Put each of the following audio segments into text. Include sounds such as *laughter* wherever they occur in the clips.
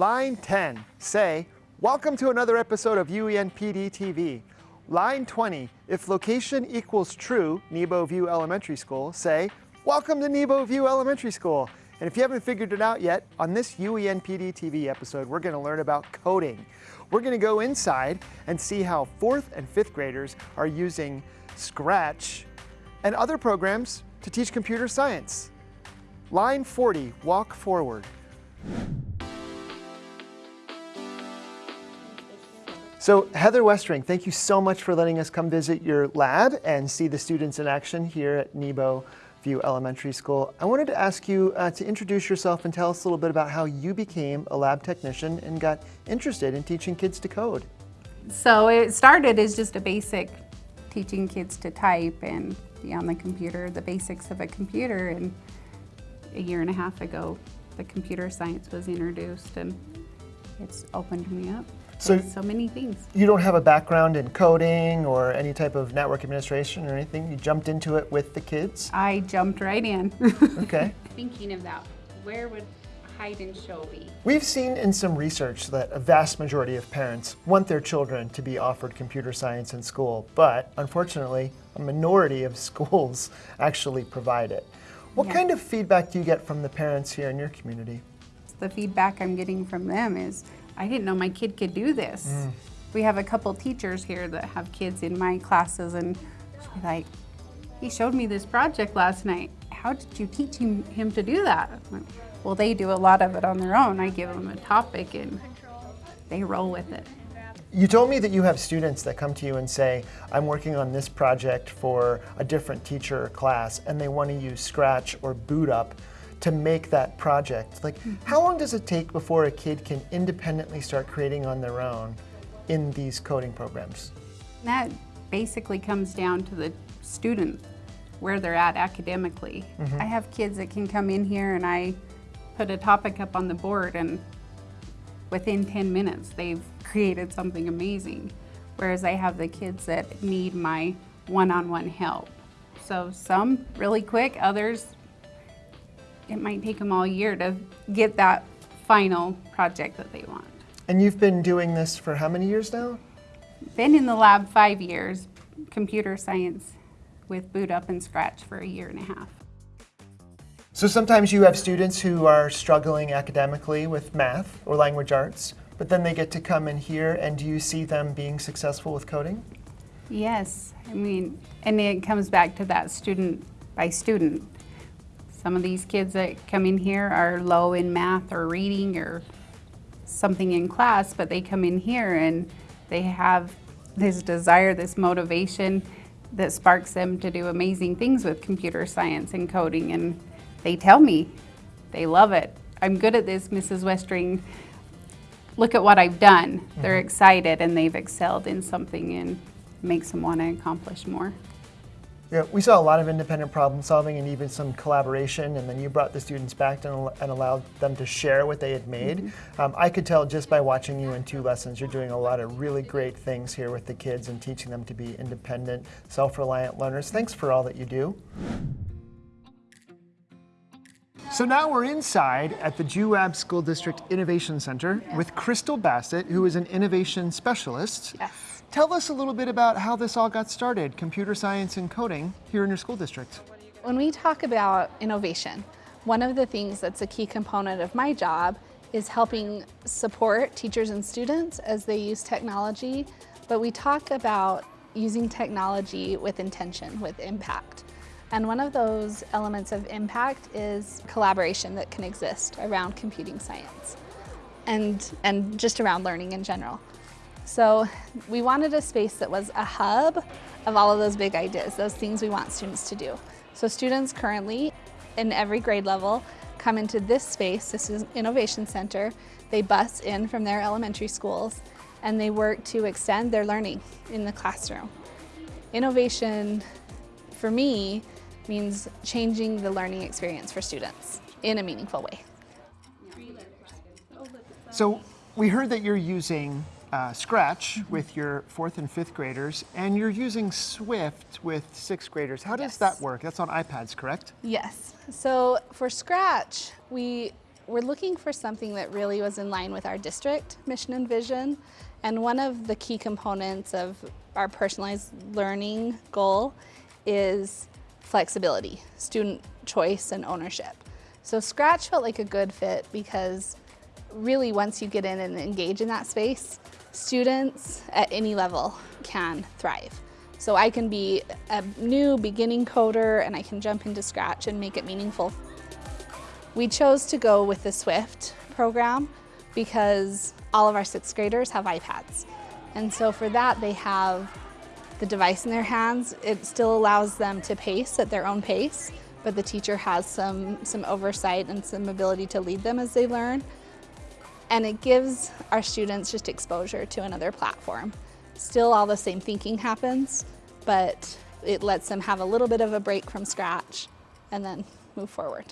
Line 10, say, welcome to another episode of UENPD TV. Line 20, if location equals true, Nebo View Elementary School, say, welcome to Nebo View Elementary School. And if you haven't figured it out yet, on this UENPD TV episode, we're gonna learn about coding. We're gonna go inside and see how fourth and fifth graders are using Scratch and other programs to teach computer science. Line 40, walk forward. So Heather Westring, thank you so much for letting us come visit your lab and see the students in action here at Nebo View Elementary School. I wanted to ask you uh, to introduce yourself and tell us a little bit about how you became a lab technician and got interested in teaching kids to code. So it started as just a basic teaching kids to type and be on the computer, the basics of a computer. And a year and a half ago, the computer science was introduced and it's opened me up so, so many things. You don't have a background in coding or any type of network administration or anything? You jumped into it with the kids? I jumped right in. *laughs* okay. Thinking of that, where would hide and show be? We've seen in some research that a vast majority of parents want their children to be offered computer science in school, but unfortunately, a minority of *laughs* schools actually provide it. What yeah. kind of feedback do you get from the parents here in your community? The feedback I'm getting from them is I didn't know my kid could do this. Mm. We have a couple teachers here that have kids in my classes and she's like, he showed me this project last night. How did you teach him, him to do that? Like, well, they do a lot of it on their own. I give them a topic and they roll with it. You told me that you have students that come to you and say, I'm working on this project for a different teacher or class, and they want to use Scratch or Boot Up to make that project. Like, mm -hmm. how long does it take before a kid can independently start creating on their own in these coding programs? That basically comes down to the student, where they're at academically. Mm -hmm. I have kids that can come in here and I put a topic up on the board and within 10 minutes they've created something amazing. Whereas I have the kids that need my one-on-one -on -one help. So some really quick, others it might take them all year to get that final project that they want. And you've been doing this for how many years now? Been in the lab five years, computer science with Boot Up and Scratch for a year and a half. So sometimes you have students who are struggling academically with math or language arts, but then they get to come in here and do you see them being successful with coding? Yes, I mean, and it comes back to that student by student. Some of these kids that come in here are low in math or reading or something in class, but they come in here and they have this desire, this motivation that sparks them to do amazing things with computer science and coding. And they tell me they love it. I'm good at this, Mrs. Westring. Look at what I've done. Mm -hmm. They're mm-hmm. excited and they've excelled in something and makes them want to accomplish more. Yeah, we saw a lot of independent problem solving and even some collaboration, and then you brought the students back and, and allowed them to share what they had made. Mm -hmm. um, I could tell just by watching you in two lessons, you're doing a lot of really great things here with the kids and teaching them to be independent, self-reliant learners. Thanks for all that you do. So now we're inside at the Juab School District Innovation Center with Crystal Bassett, who is an innovation specialist. Yes. Tell us a little bit about how this all got started, computer science and coding, here in your school district. When we talk about innovation, one of the things that's a key component of my job is helping support teachers and students as they use technology, but we talk about using technology with intention, with impact. And one of those elements of impact is collaboration that can exist around computing science and, and just around learning in general. So we wanted a space that was a hub of all of those big ideas, those things we want students to do. So students currently in every grade level come into this space, this is Innovation Center. They bus in from their elementary schools and they work to extend their learning in the classroom. Innovation, for me, means changing the learning experience for students in a meaningful way. So we heard that you're using uh, Scratch with your fourth and fifth graders, and you're using Swift with sixth graders. How does yes. that work? That's on iPads, correct? Yes. So for Scratch, we we're looking for something that really was in line with our district mission and vision. And one of the key components of our personalized learning goal is flexibility, student choice and ownership. So Scratch felt like a good fit because really once you get in and engage in that space, students at any level can thrive. So I can be a new beginning coder and I can jump into Scratch and make it meaningful. We chose to go with the Swift program because all of our sixth graders have iPads. And so for that, they have the device in their hands. It still allows them to pace at their own pace, but the teacher has some, some oversight and some ability to lead them as they learn. And it gives our students just exposure to another platform. Still all the same thinking happens, but it lets them have a little bit of a break from scratch and then move forward.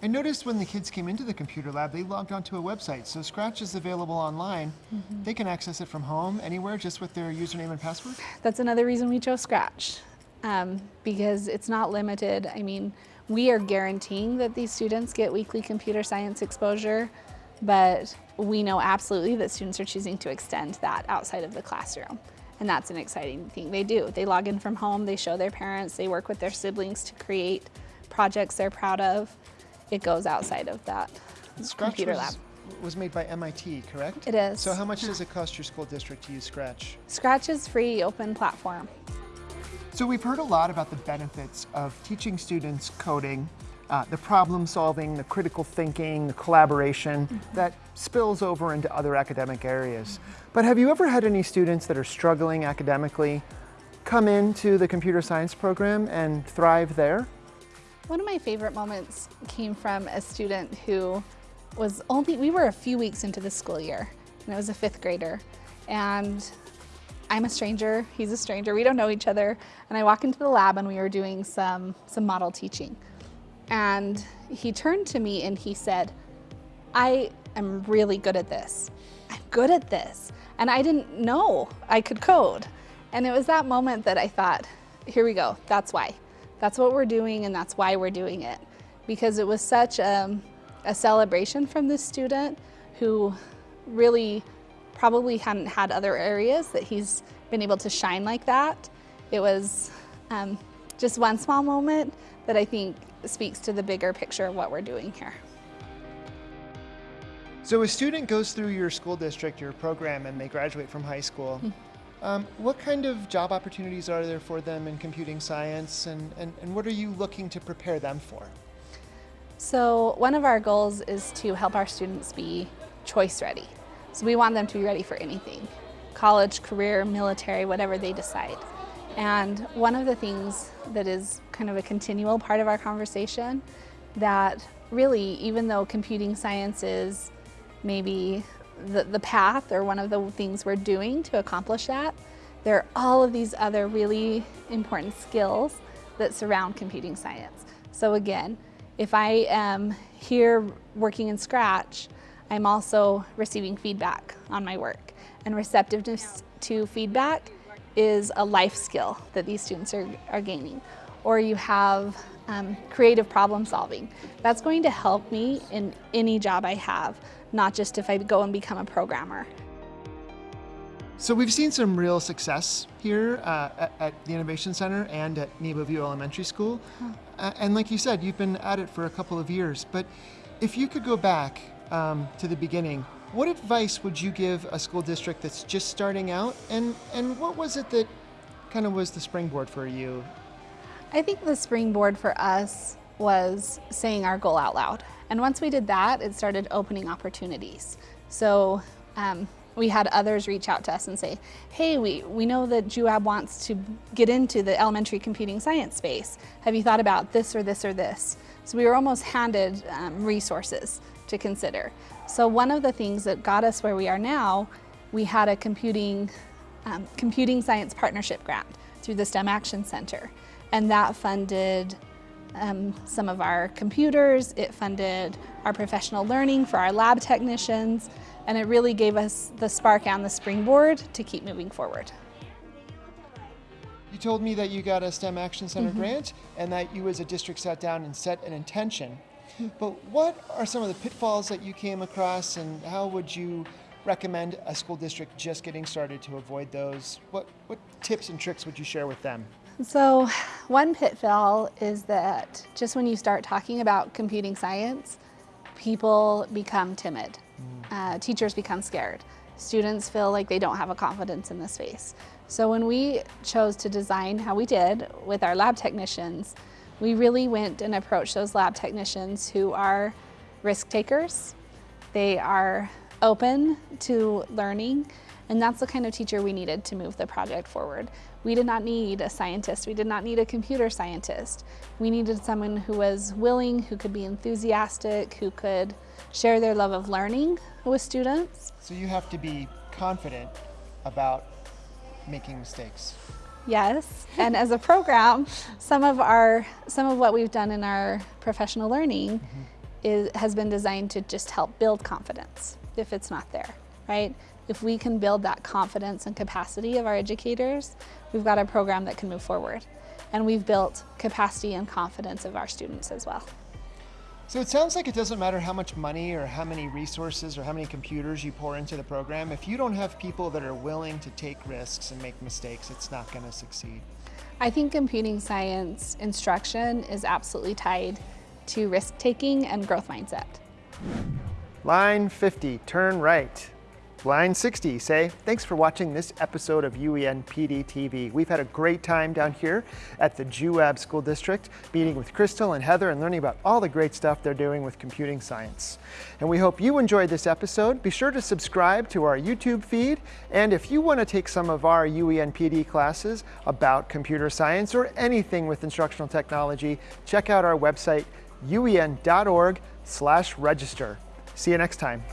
I noticed when the kids came into the computer lab, they logged onto a website. So Scratch is available online. Mm -hmm. They can access it from home, anywhere, just with their username and password? That's another reason we chose Scratch, um, because it's not limited. I mean, we are guaranteeing that these students get weekly computer science exposure, but we know absolutely that students are choosing to extend that outside of the classroom. And that's an exciting thing they do. They log in from home, they show their parents, they work with their siblings to create projects they're proud of it goes outside of that Scratch computer was, lab. was made by MIT, correct? It is. So how much does it cost your school district to use Scratch? Scratch is free, open platform. So we've heard a lot about the benefits of teaching students coding, uh, the problem solving, the critical thinking, the collaboration mm -hmm. that spills over into other academic areas. Mm -hmm. But have you ever had any students that are struggling academically come into the computer science program and thrive there? One of my favorite moments came from a student who was only, we were a few weeks into the school year, and it was a fifth grader. And I'm a stranger, he's a stranger, we don't know each other. And I walk into the lab and we were doing some, some model teaching. And he turned to me and he said, I am really good at this. I'm good at this. And I didn't know I could code. And it was that moment that I thought, here we go, that's why. That's what we're doing and that's why we're doing it. Because it was such a, a celebration from this student who really probably hadn't had other areas that he's been able to shine like that. It was um, just one small moment that I think speaks to the bigger picture of what we're doing here. So a student goes through your school district, your program, and they graduate from high school. Mm -hmm. Um, what kind of job opportunities are there for them in computing science and, and, and what are you looking to prepare them for? So one of our goals is to help our students be choice ready. So we want them to be ready for anything, college, career, military, whatever they decide. And one of the things that is kind of a continual part of our conversation that really, even though computing science is maybe the, the path or one of the things we're doing to accomplish that. There are all of these other really important skills that surround computing science. So again, if I am here working in Scratch, I'm also receiving feedback on my work. And receptiveness to feedback is a life skill that these students are, are gaining. Or you have um, creative problem solving. That's going to help me in any job I have not just if I go and become a programmer. So we've seen some real success here uh, at, at, the Innovation Center and at Nebo View Elementary School. Huh. Uh, and like you said, you've been at it for a couple of years. But if you could go back um, to the beginning, what advice would you give a school district that's just starting out? And, and what was it that kind of was the springboard for you? I think the springboard for us was saying our goal out loud. And once we did that, it started opening opportunities. So um, we had others reach out to us and say, hey, we, we know that JUAB wants to get into the elementary computing science space. Have you thought about this or this or this? So we were almost handed um, resources to consider. So one of the things that got us where we are now, we had a computing, um, computing science partnership grant through the STEM Action Center. And that funded um, some of our computers, it funded our professional learning for our lab technicians, and it really gave us the spark and the springboard to keep moving forward. You told me that you got a STEM Action Center mm -hmm. grant and that you as a district sat down and set an intention. But what are some of the pitfalls that you came across and how would you recommend a school district just getting started to avoid those? What, what tips and tricks would you share with them? So, one pitfall is that just when you start talking about computing science, people become timid. Uh, teachers become scared. Students feel like they don't have a confidence in the space. So, when we chose to design how we did with our lab technicians, we really went and approached those lab technicians who are risk takers. They are open to learning, and that's the kind of teacher we needed to move the project forward. We did not need a scientist, we did not need a computer scientist. We needed someone who was willing, who could be enthusiastic, who could share their love of learning with students. So you have to be confident about making mistakes. Yes, and as a program, some of our some of what we've done in our professional learning mm-hmm. is, has been designed to just help build confidence if it's not there, right? If we can build that confidence and capacity of our educators, we've got a program that can move forward. And we've built capacity and confidence of our students as well. So it sounds like it doesn't matter how much money or how many resources or how many computers you pour into the program. If you don't have people that are willing to take risks and make mistakes, it's not going to succeed. I think computing science instruction is absolutely tied to risk taking and growth mindset. Line 50, turn right. Line 60, say, thanks for watching this episode of UEN PD TV. We've had a great time down here at the JUAB School District, meeting with Crystal and Heather and learning about all the great stuff they're doing with computing science. And we hope you enjoyed this episode. Be sure to subscribe to our YouTube feed. And if you want to take some of our UEN PD classes about computer science or anything with instructional technology, check out our website, uen.org slash register. See you next time.